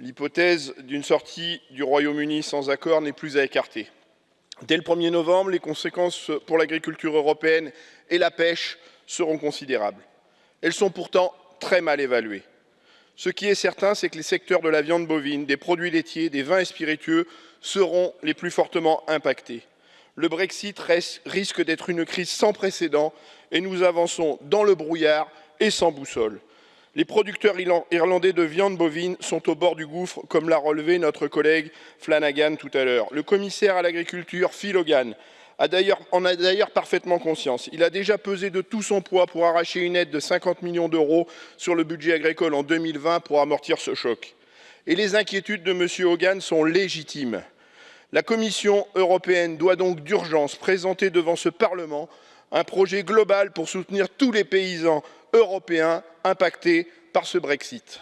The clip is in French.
L'hypothèse d'une sortie du Royaume-Uni sans accord n'est plus à écarter. Dès le 1er novembre, les conséquences pour l'agriculture européenne et la pêche seront considérables. Elles sont pourtant très mal évaluées. Ce qui est certain, c'est que les secteurs de la viande bovine, des produits laitiers, des vins et spiritueux seront les plus fortement impactés. Le Brexit risque d'être une crise sans précédent et nous avançons dans le brouillard et sans boussole. Les producteurs irlandais de viande bovine sont au bord du gouffre, comme l'a relevé notre collègue Flanagan tout à l'heure. Le commissaire à l'agriculture, Phil Hogan, en a d'ailleurs parfaitement conscience. Il a déjà pesé de tout son poids pour arracher une aide de 50 millions d'euros sur le budget agricole en 2020 pour amortir ce choc. Et les inquiétudes de M. Hogan sont légitimes. La Commission européenne doit donc d'urgence présenter devant ce Parlement un projet global pour soutenir tous les paysans européens impactés par ce Brexit.